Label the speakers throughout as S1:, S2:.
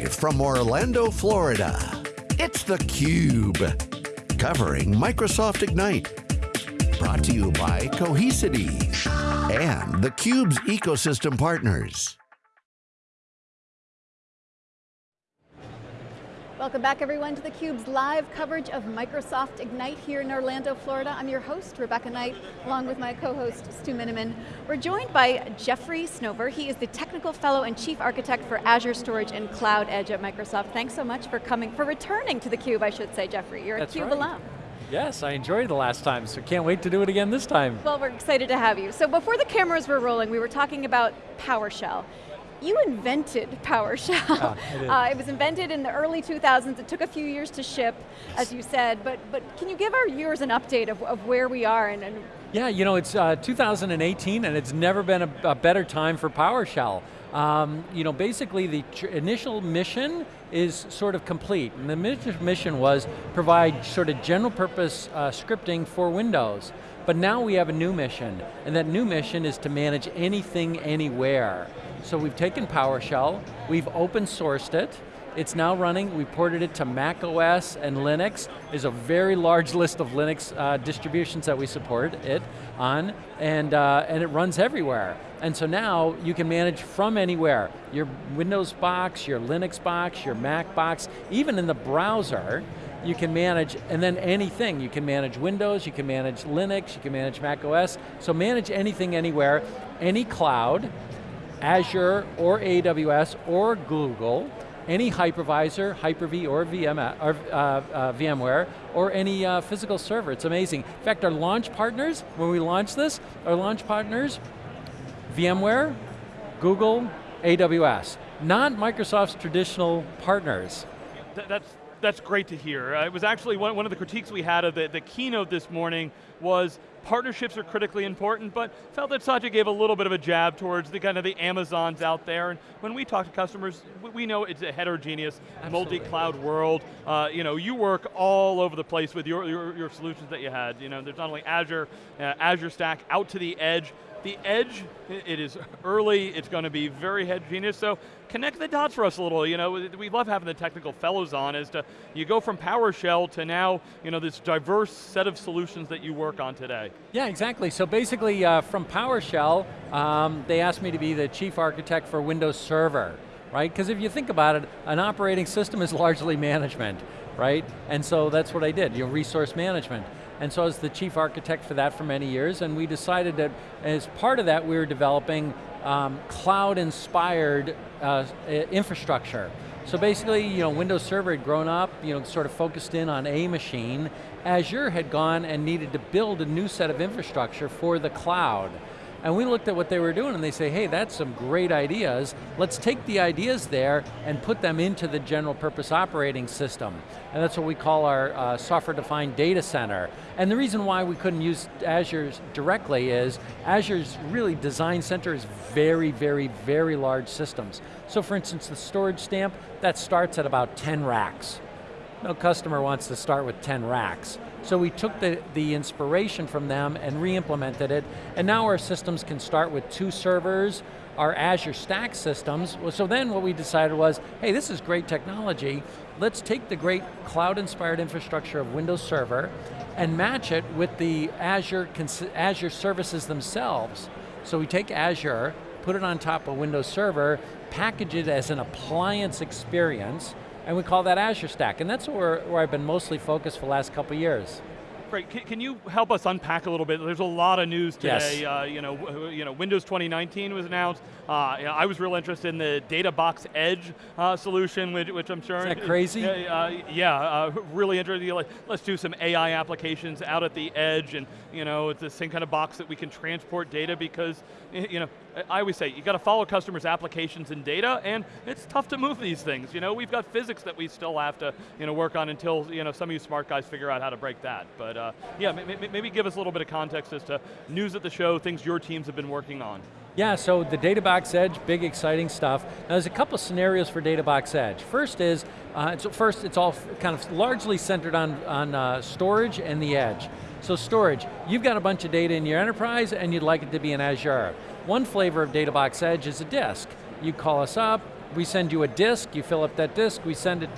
S1: Live from Orlando, Florida, it's theCUBE. Covering Microsoft Ignite. Brought to you by Cohesity and theCUBE's ecosystem partners.
S2: Welcome back everyone to theCUBE's live coverage of Microsoft Ignite here in Orlando, Florida. I'm your host, Rebecca Knight, along with my co-host, Stu Miniman. We're joined by Jeffrey Snover. He is the Technical Fellow and Chief Architect for Azure Storage and Cloud Edge at Microsoft. Thanks so much for coming, for returning to theCUBE, I should say, Jeffrey. You're
S3: That's
S2: a CUBE
S3: right.
S2: alum.
S3: Yes, I enjoyed the last time, so can't wait to do it again this time.
S2: Well, we're excited to have you. So before the cameras were rolling, we were talking about PowerShell. You invented PowerShell.
S3: Yeah, I did.
S2: Uh, it was invented in the early 2000s. It took a few years to ship, as you said, but, but can you give our viewers an update of, of where we are and, and
S3: Yeah, you know, it's uh, 2018 and it's never been a, a better time for PowerShell. Um, you know, basically the initial mission is sort of complete. And the mi- mission was provide sort of general purpose uh, scripting for Windows. But now we have a new mission, and that new mission is to manage anything, anywhere. So we've taken PowerShell, we've open sourced it, it's now running, we ported it to Mac OS and Linux. There's a very large list of Linux uh, distributions that we support it on, and, uh, and it runs everywhere. And so now you can manage from anywhere. Your Windows box, your Linux box, your Mac box, even in the browser, you can manage, and then anything. You can manage Windows, you can manage Linux, you can manage Mac OS. So manage anything, anywhere, any cloud, Azure or AWS or Google, any hypervisor, Hyper-V or, VM, or uh, uh, VMware, or any uh, physical server, it's amazing. In fact, our launch partners, when we launched this, our launch partners, VMware, Google, AWS, not Microsoft's traditional partners.
S4: Th- that's that's great to hear. Uh, it was actually one, one of the critiques we had of the, the keynote this morning was partnerships are critically important, but felt that Satya gave a little bit of a jab towards the kind of the Amazons out there. And when we talk to customers, we, we know it's a heterogeneous, multi-cloud world. Uh, you know, you work all over the place with your, your, your solutions that you had. You know, there's not only Azure, uh, Azure Stack out to the edge. The edge, it is early, it's going to be very heterogeneous, so connect the dots for us a little. You know, we love having the technical fellows on as to, you go from PowerShell to now, you know, this diverse set of solutions that you work on today.
S3: Yeah, exactly. So basically, uh, from PowerShell, um, they asked me to be the chief architect for Windows Server, right? Because if you think about it, an operating system is largely management, right? And so that's what I did, you know, resource management. And so I was the chief architect for that for many years, and we decided that as part of that, we were developing um, cloud-inspired uh, infrastructure. So basically, you know, Windows Server had grown up, you know, sort of focused in on a machine. Azure had gone and needed to build a new set of infrastructure for the cloud. And we looked at what they were doing and they say, hey, that's some great ideas. Let's take the ideas there and put them into the general purpose operating system. And that's what we call our uh, software-defined data center. And the reason why we couldn't use Azure directly is Azure's really design center is very, very, very large systems. So for instance, the storage stamp, that starts at about 10 racks. No customer wants to start with 10 racks. So we took the, the inspiration from them and re-implemented it, and now our systems can start with two servers, our Azure Stack systems. So then what we decided was, hey, this is great technology, let's take the great cloud-inspired infrastructure of Windows Server and match it with the Azure, Azure services themselves. So we take Azure, put it on top of Windows Server, package it as an appliance experience, and we call that Azure Stack. And that's where, where I've been mostly focused for the last couple years.
S4: Great, can, can you help us unpack a little bit? There's a lot of news today.
S3: Yes.
S4: Uh, you, know, you know, Windows 2019 was announced. Uh, you know, I was real interested in the DataBox Edge uh, solution, which, which I'm sure.
S3: Is that crazy?
S4: Uh, uh, yeah, uh, really interested. Like, let's do some AI applications out at the edge, and you know, it's the same kind of box that we can transport data because, you know, I always say you got to follow customers' applications and data, and it's tough to move these things. You know, we've got physics that we still have to, you know, work on until you know some of you smart guys figure out how to break that. But uh, yeah, ma- ma- maybe give us a little bit of context as to news at the show, things your teams have been working on.
S3: Yeah, so the DataBox Edge, big exciting stuff. Now there's a couple scenarios for DataBox Edge. First is, uh, first it's all kind of largely centered on, on uh, storage and the edge. So storage, you've got a bunch of data in your enterprise and you'd like it to be in Azure. One flavor of DataBox Edge is a disk. You call us up, we send you a disk, you fill up that disk, we send it,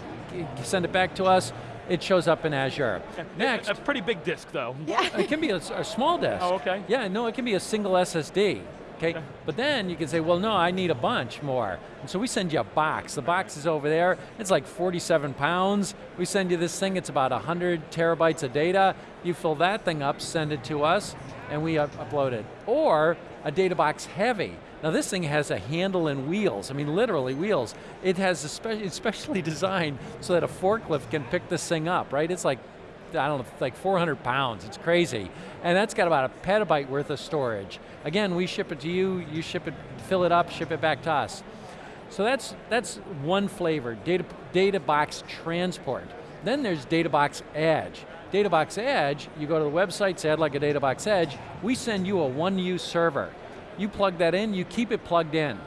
S3: send it back to us, it shows up in Azure. Next.
S4: A pretty big disk though.
S2: Yeah.
S3: It can be a, a small disk.
S4: Oh, okay.
S3: Yeah, no, it can be a single SSD. Okay,
S4: Okay.
S3: but then you can say, well, no, I need a bunch more. And so we send you a box. The box is over there. It's like 47 pounds. We send you this thing. It's about 100 terabytes of data. You fill that thing up, send it to us, and we up upload it. Or a data box heavy. Now this thing has a handle and wheels. I mean, literally wheels. It has especially, spe designed so that a forklift can pick this thing up, right? It's like I don't know, like 400 pounds, it's crazy. And that's got about a petabyte worth of storage. Again, we ship it to you, you ship it, fill it up, ship it back to us. So that's, that's one flavor, data, data box transport. Then there's data box edge. Data box edge, you go to the website, say I'd like a data box edge, we send you a one use server. You plug that in, you keep it plugged in.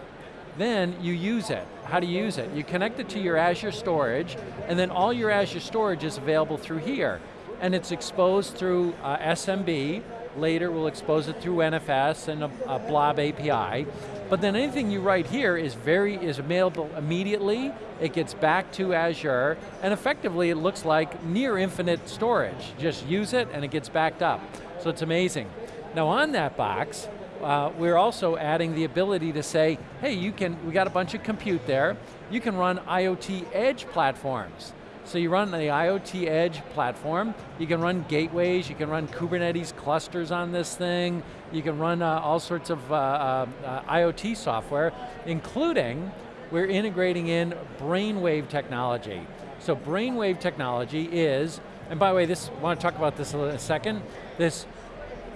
S3: Then you use it. How do you use it? You connect it to your Azure storage, and then all your Azure storage is available through here. And it's exposed through uh, SMB, later we'll expose it through NFS and a, a blob API. But then anything you write here is very, is available immediately, it gets back to Azure, and effectively it looks like near infinite storage. Just use it and it gets backed up. So it's amazing. Now on that box, uh, we're also adding the ability to say, hey, you can, we got a bunch of compute there, you can run IoT edge platforms. So you run the IoT edge platform, you can run gateways, you can run Kubernetes clusters on this thing, you can run uh, all sorts of uh, uh, uh, IoT software, including, we're integrating in brainwave technology. So brainwave technology is, and by the way, this, I want to talk about this in a second, this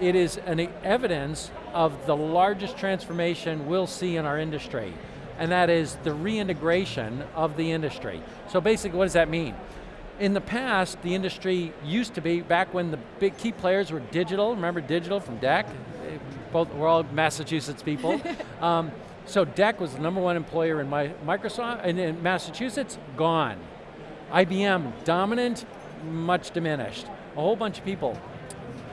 S3: it is an evidence of the largest transformation we'll see in our industry, and that is the reintegration of the industry. So basically, what does that mean? In the past, the industry used to be, back when the big key players were digital, remember digital from DEC? Both, we're all Massachusetts people. um, so DEC was the number one employer in my, Microsoft, and in Massachusetts, gone. IBM, dominant, much diminished. A whole bunch of people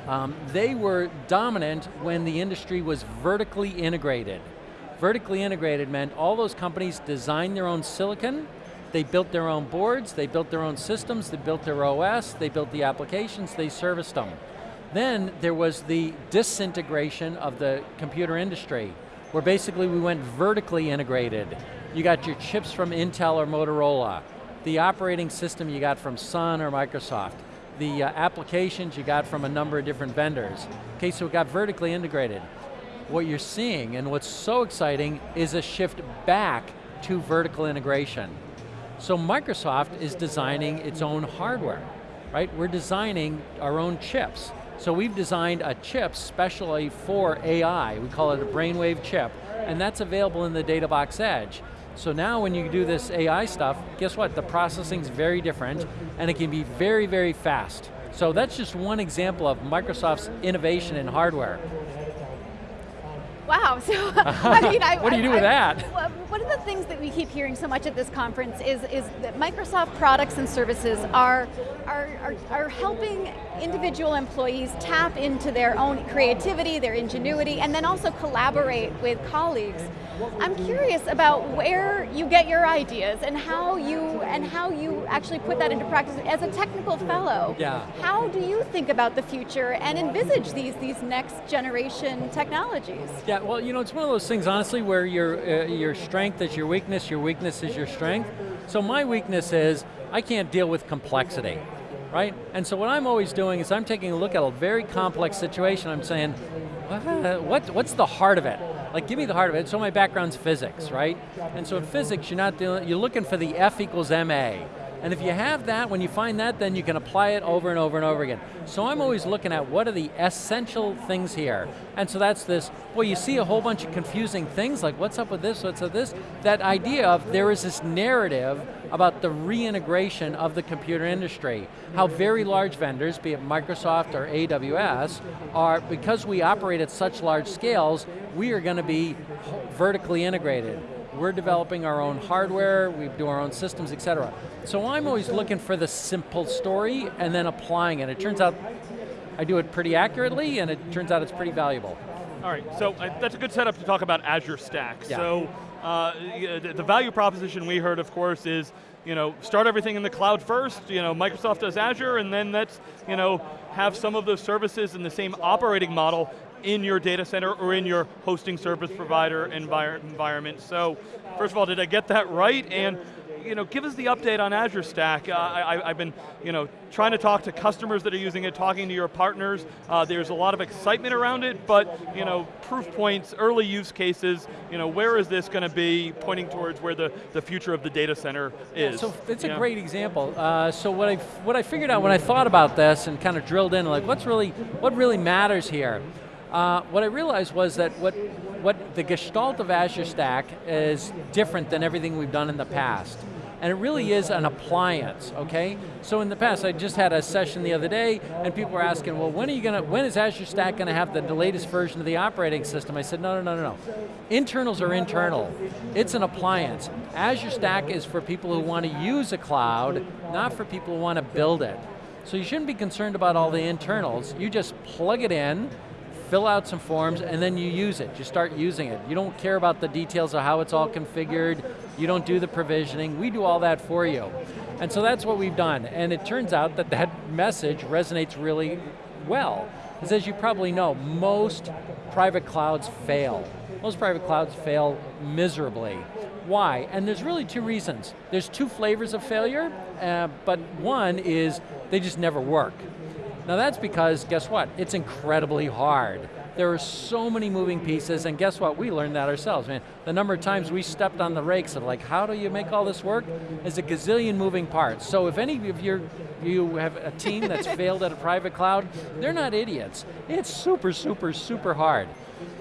S3: um, they were dominant when the industry was vertically integrated. Vertically integrated meant all those companies designed their own silicon, they built their own boards, they built their own systems, they built their OS, they built the applications, they serviced them. Then there was the disintegration of the computer industry, where basically we went vertically integrated. You got your chips from Intel or Motorola, the operating system you got from Sun or Microsoft the uh, applications you got from a number of different vendors. Okay, so it got vertically integrated. What you're seeing, and what's so exciting, is a shift back to vertical integration. So Microsoft is designing its own hardware, right? We're designing our own chips. So we've designed a chip specially for AI. We call it a brainwave chip, and that's available in the DataBox Edge. So now when you do this AI stuff, guess what? The processing's very different, and it can be very, very fast. So that's just one example of Microsoft's innovation in hardware.
S2: Wow, so I mean, I,
S3: what do you do with that?
S2: One of the things that we keep hearing so much at this conference is, is that Microsoft products and services are, are, are, are helping individual employees tap into their own creativity, their ingenuity, and then also collaborate with colleagues. I'm curious about where you get your ideas and how you and how you actually put that into practice as a technical fellow.
S3: Yeah.
S2: How do you think about the future and envisage these these next generation technologies?
S3: Yeah, well, you know, it's one of those things, honestly, where your uh, your strength is your weakness, your weakness is your strength. So my weakness is I can't deal with complexity, right? And so what I'm always doing is I'm taking a look at a very complex situation. I'm saying, what, what what's the heart of it? Like, give me the heart of it. So my background's physics, right? And so in physics, you're not dealing, you're looking for the F equals MA. And if you have that, when you find that, then you can apply it over and over and over again. So I'm always looking at what are the essential things here. And so that's this, well you see a whole bunch of confusing things, like what's up with this, what's up with this? That idea of there is this narrative about the reintegration of the computer industry. How very large vendors, be it Microsoft or AWS, are, because we operate at such large scales, we are going to be vertically integrated. We're developing our own hardware, we do our own systems, et cetera. So I'm always looking for the simple story and then applying it. It turns out I do it pretty accurately and it turns out it's pretty valuable.
S4: All right, so uh, that's a good setup to talk about Azure Stack.
S3: Yeah.
S4: So Uh, the the value proposition we heard, of course, is you know, start everything in the cloud first, you know, Microsoft does Azure, and then let's, you know, have some of those services in the same operating model in your data center or in your hosting service provider envir environment. So, first of all, did I get that right? And you know, give us the update on Azure Stack. Uh, I, have been you know, trying to talk to customers that are using it, talking to your partners. Uh, there's a lot of excitement around it, but you know, proof points, early use cases, you know, where is this going to be pointing towards where the, the future of the data center is?
S3: So it's a great example. Uh, so what I, what I figured out when I thought about this and kind of drilled in, like what's really, what really matters here? Uh, what I realized was that what, what the gestalt of Azure Stack is different than everything we've done in the past. And it really is an appliance, okay? So in the past, I just had a session the other day, and people were asking, well, when are you going to, when is Azure Stack going to have the, the latest version of the operating system? I said, no, no, no, no, no. Internals are internal. It's an appliance. Azure Stack is for people who want to use a cloud, not for people who want to build it. So you shouldn't be concerned about all the internals. You just plug it in, fill out some forms, and then you use it. You start using it. You don't care about the details of how it's all configured. You don't do the provisioning. We do all that for you. And so that's what we've done. And it turns out that that message resonates really well. Because as you probably know, most private clouds fail. Most private clouds fail miserably. Why? And there's really two reasons. There's two flavors of failure, uh, but one is they just never work. Now that's because, guess what? It's incredibly hard. There are so many moving pieces, and guess what? We learned that ourselves, man. The number of times we stepped on the rakes of like, how do you make all this work? Is a gazillion moving parts. So if any of you you have a team that's failed at a private cloud, they're not idiots. It's super, super, super hard.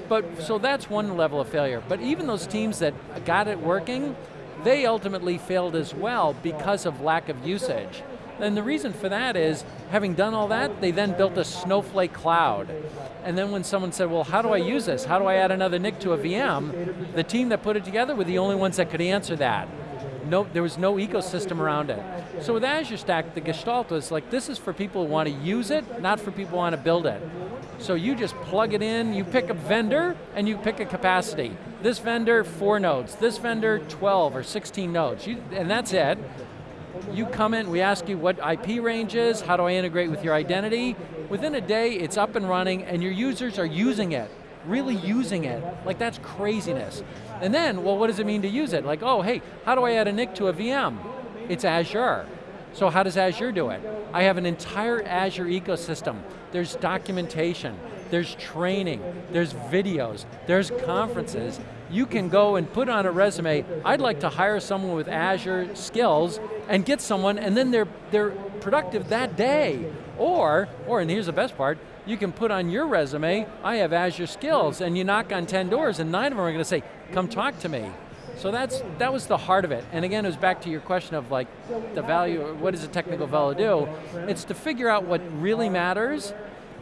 S3: But, so that's one level of failure. But even those teams that got it working, they ultimately failed as well because of lack of usage. And the reason for that is, having done all that, they then built a snowflake cloud. And then when someone said, well, how do I use this? How do I add another NIC to a VM? The team that put it together were the only ones that could answer that. No, there was no ecosystem around it. So with Azure Stack, the gestalt was like, this is for people who want to use it, not for people who want to build it. So you just plug it in, you pick a vendor, and you pick a capacity. This vendor, four nodes. This vendor, 12 or 16 nodes. You, and that's it you come in, we ask you what IP range is, how do I integrate with your identity? Within a day, it's up and running and your users are using it, really using it. Like that's craziness. And then, well, what does it mean to use it? Like, oh, hey, how do I add a NIC to a VM? It's Azure. So how does Azure do it? I have an entire Azure ecosystem. There's documentation, there's training, there's videos, there's conferences. You can go and put on a resume, I'd like to hire someone with Azure skills and get someone and then they're, they're productive that day. Or, or, and here's the best part, you can put on your resume, I have Azure skills, and you knock on 10 doors and nine of them are going to say, come talk to me. So that's, that was the heart of it. And again, it was back to your question of like, the value, what does a technical fellow do? It's to figure out what really matters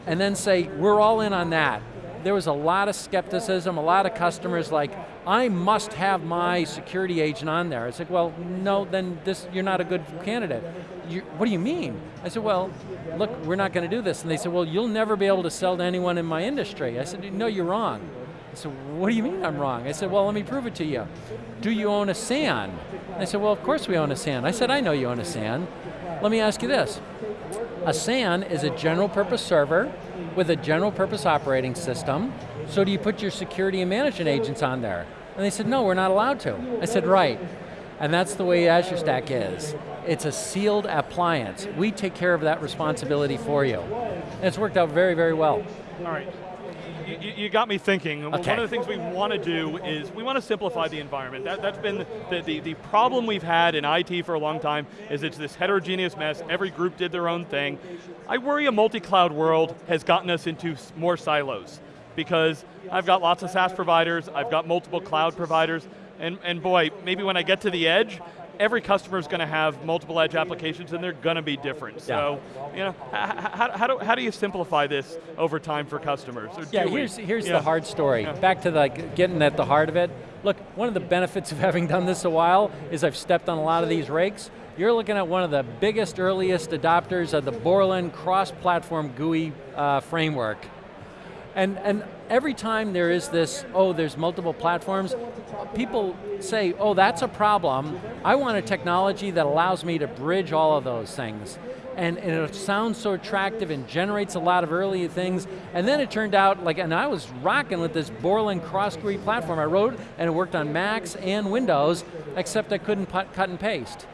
S3: and then say, we're all in on that. There was a lot of skepticism, a lot of customers like, I must have my security agent on there. I said, well, no, then this, you're not a good candidate. You, what do you mean? I said, well, look, we're not going to do this. And they said, well, you'll never be able to sell to anyone in my industry. I said, no, you're wrong. I said, what do you mean I'm wrong? I said, well, let me prove it to you. Do you own a SAN? I said, well, of course we own a SAN. I said, I know you own a SAN. Let me ask you this. A SAN is a general purpose server with a general purpose operating system. So do you put your security and management agents on there? And they said, no, we're not allowed to. I said, right. And that's the way Azure Stack is. It's a sealed appliance. We take care of that responsibility for you. And it's worked out very, very well.
S4: All right you, you, got me thinking.
S3: Okay.
S4: One of the things we want to do is we want to simplify the environment. That, has been the, the, the problem we've had in IT for a long time is it's this heterogeneous mess. Every group did their own thing. I worry a multi-cloud world has gotten us into more silos because I've got lots of SaaS providers, I've got multiple cloud providers, and, and boy, maybe when I get to the edge, every customer is going to have multiple edge applications and they're going to be different. Yeah. So, you know, how, how, do, how do you simplify this over time for customers?
S3: yeah, here's, here's yeah. the hard story. Yeah. Back to like getting at the heart of it. Look, one of the benefits of having done this a while is I've stepped on a lot of these rakes. You're looking at one of the biggest, earliest adopters of the Borland cross-platform GUI uh, framework. And, and every time there is this, oh, there's multiple platforms, people say, oh, that's a problem. I want a technology that allows me to bridge all of those things. And, and, it sounds so attractive and generates a lot of early things. And then it turned out, like, and I was rocking with this Borland cross GUI platform I wrote, and it worked on Macs and Windows, except I couldn't cut and paste.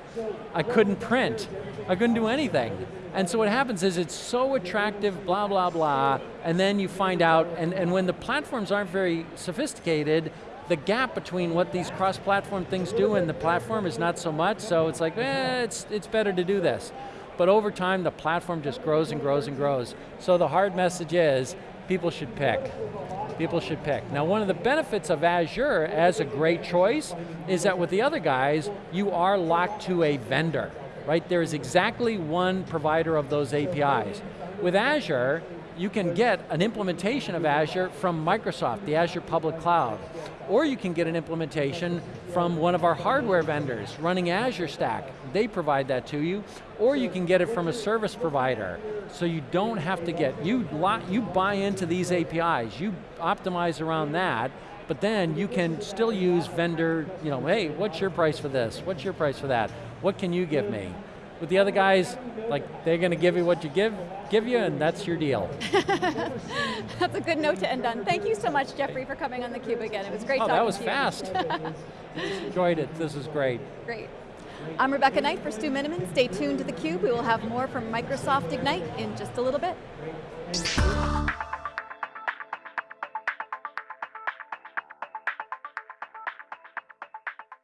S3: I couldn't print. I couldn't do anything. And so what happens is it's so attractive, blah, blah, blah, and then you find out, and, and when the platforms aren't very sophisticated, the gap between what these cross-platform things do and the platform is not so much, so it's like, eh, it's, it's better to do this. But over time, the platform just grows and grows and grows. So the hard message is, people should pick. People should pick. Now one of the benefits of Azure as a great choice is that with the other guys, you are locked to a vendor right? There is exactly one provider of those APIs. With Azure, you can get an implementation of Azure from Microsoft, the Azure Public Cloud. Or you can get an implementation from one of our hardware vendors running Azure Stack. They provide that to you. Or you can get it from a service provider. So you don't have to get, you, you buy into these APIs, you optimize around that, but then you can still use vendor, you know, hey, what's your price for this? What's your price for that? What can you give me? With the other guys, like they're going to give you what you give, give you, and that's your deal.
S2: that's a good note to end on. Thank you so much, Jeffrey, for coming on theCUBE again. It was great
S3: oh,
S2: talking
S3: that was
S2: to
S3: fast. Enjoyed it, this is great.
S2: Great. I'm Rebecca Knight for Stu Miniman. Stay tuned to theCUBE. We will have more from Microsoft Ignite in just a little bit.